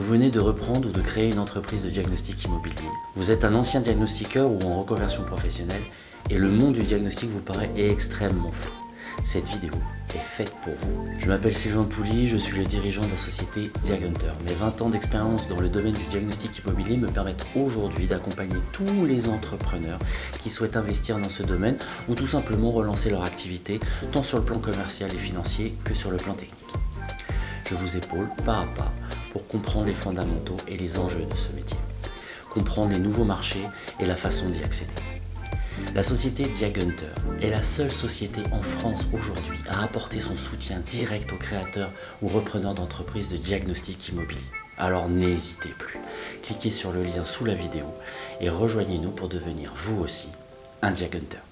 Vous venez de reprendre ou de créer une entreprise de diagnostic immobilier. Vous êtes un ancien diagnostiqueur ou en reconversion professionnelle et le monde du diagnostic vous paraît extrêmement fou. Cette vidéo est faite pour vous. Je m'appelle Sylvain Pouly, je suis le dirigeant de la société Diagunter. Mes 20 ans d'expérience dans le domaine du diagnostic immobilier me permettent aujourd'hui d'accompagner tous les entrepreneurs qui souhaitent investir dans ce domaine ou tout simplement relancer leur activité, tant sur le plan commercial et financier que sur le plan technique. Je vous épaule pas à pas pour comprendre les fondamentaux et les enjeux de ce métier, comprendre les nouveaux marchés et la façon d'y accéder. La société Diagunter est la seule société en France aujourd'hui à apporter son soutien direct aux créateurs ou repreneurs d'entreprises de diagnostic immobilier. Alors n'hésitez plus, cliquez sur le lien sous la vidéo et rejoignez-nous pour devenir vous aussi un Diagunter.